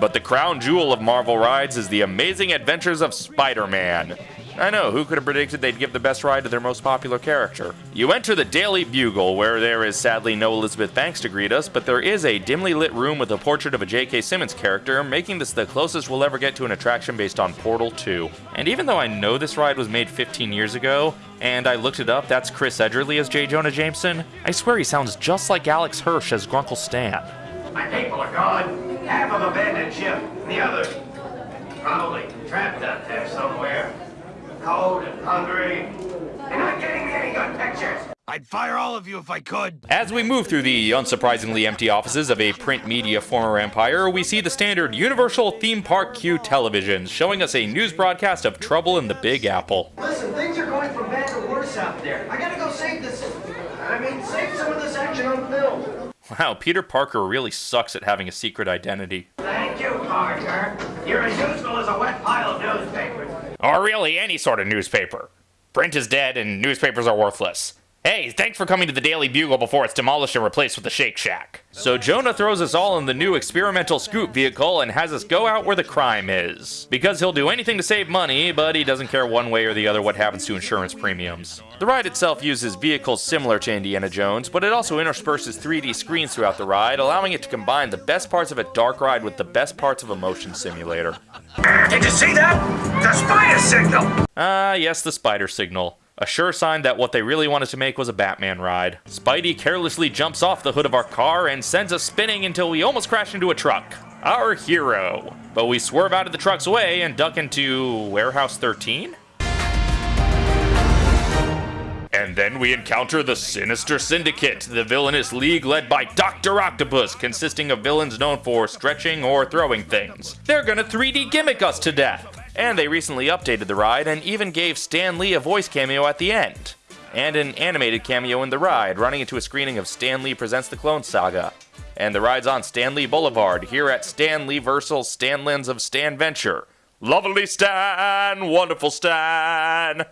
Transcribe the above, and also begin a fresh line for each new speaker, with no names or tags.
But the crown jewel of Marvel rides is the amazing adventures of Spider-Man. I know, who could have predicted they'd give the best ride to their most popular character? You enter the Daily Bugle, where there is sadly no Elizabeth Banks to greet us, but there is a dimly lit room with a portrait of a J.K. Simmons character, making this the closest we'll ever get to an attraction based on Portal 2. And even though I know this ride was made 15 years ago, and I looked it up, that's Chris Edgerly as J. Jonah Jameson, I swear he sounds just like Alex Hirsch as Grunkle Stan.
My people are gone. Half of abandoned ship. and The other probably trapped out there somewhere. Cold and hungry. They're not getting me any good pictures.
I'd fire all of you if I could.
As we move through the unsurprisingly empty offices of a print media former empire, we see the standard Universal Theme Park queue televisions showing us a news broadcast of trouble in the Big Apple.
Listen, things are going from bad to worse out there. I gotta go save this. I mean, save some of this action on film.
Wow, Peter Parker really sucks at having a secret identity.
Thank you, Parker. You're as useful as a wet pile of newspapers.
Or really any sort of newspaper. Print is dead and newspapers are worthless. Hey, thanks for coming to the Daily Bugle before it's demolished and replaced with the Shake Shack. So Jonah throws us all in the new experimental scoop vehicle and has us go out where the crime is. Because he'll do anything to save money, but he doesn't care one way or the other what happens to insurance premiums. The ride itself uses vehicles similar to Indiana Jones, but it also intersperses 3D screens throughout the ride, allowing it to combine the best parts of a dark ride with the best parts of a motion simulator.
Did you see that? The spider signal!
Ah, yes, the spider signal. A sure sign that what they really wanted to make was a Batman ride. Spidey carelessly jumps off the hood of our car and sends us spinning until we almost crash into a truck. Our hero. But we swerve out of the truck's way and duck into Warehouse 13? And then we encounter the Sinister Syndicate, the villainous league led by Dr. Octopus, consisting of villains known for stretching or throwing things. They're gonna 3D gimmick us to death. And they recently updated the ride and even gave Stan Lee a voice cameo at the end. And an animated cameo in the ride, running into a screening of Stan Lee Presents the Clone Saga. And the ride's on Stanley Boulevard, here at Stan Lee Versal Stanlands of Stan Venture. Lovely Stan! Wonderful Stan!